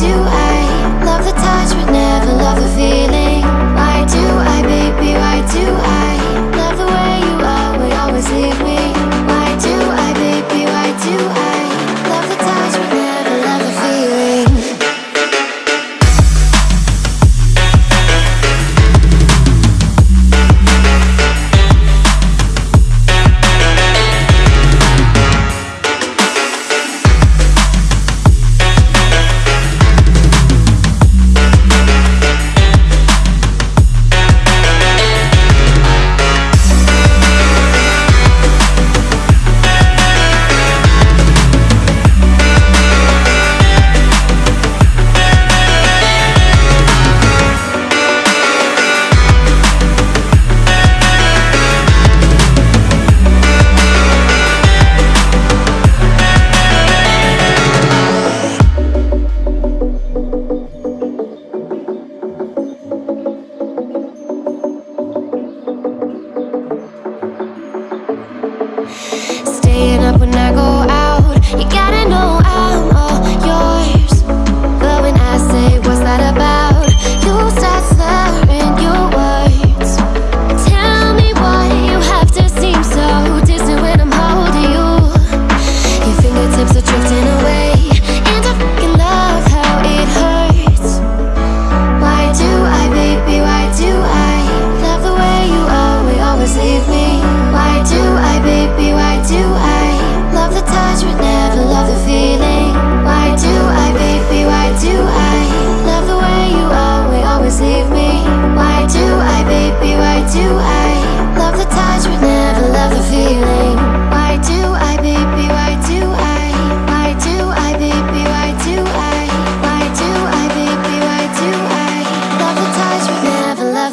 do I love the touch but never love the feeling?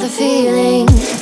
Feeling